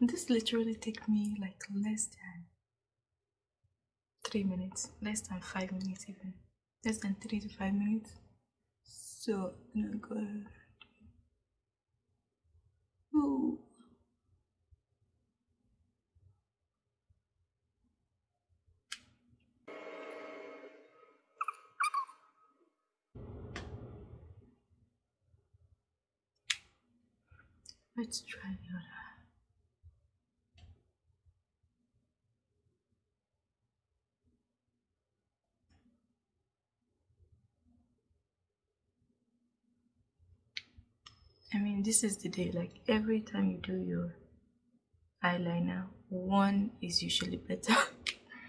This literally take me like less than three minutes, less than five minutes even, less than three to five minutes. So I'm gonna go. Let's try the other. I mean, this is the day, like every time you do your eyeliner, one is usually better.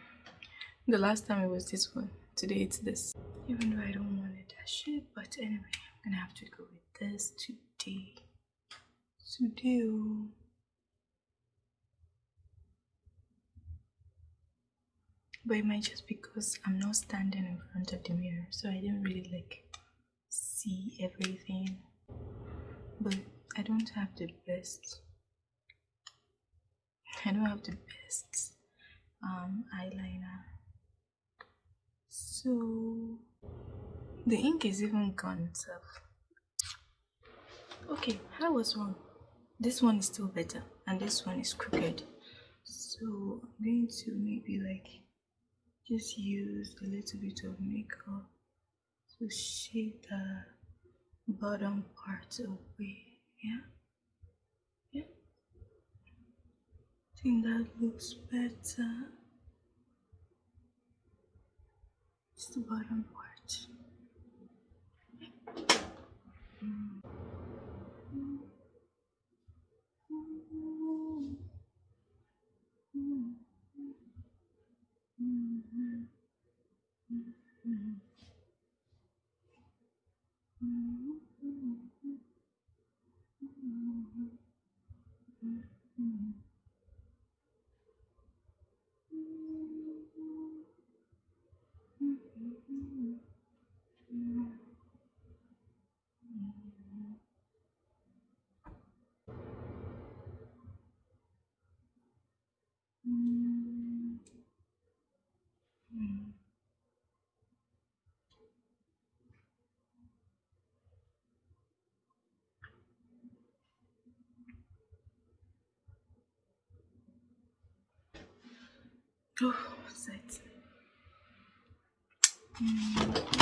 the last time it was this one, today it's this. Even though I don't want it that shit, but anyway, I'm gonna have to go with this today. Today, oh. But it might just because I'm not standing in front of the mirror, so I didn't really like see everything but I don't have the best I don't have the best um, eyeliner. So the ink is even gone itself okay I was wrong this one is still better and this one is crooked. So I'm going to maybe like just use a little bit of makeup to shade the bottom part away. Yeah? Yeah? I think that looks better. It's the bottom part. Mm. Oh, set. Mm,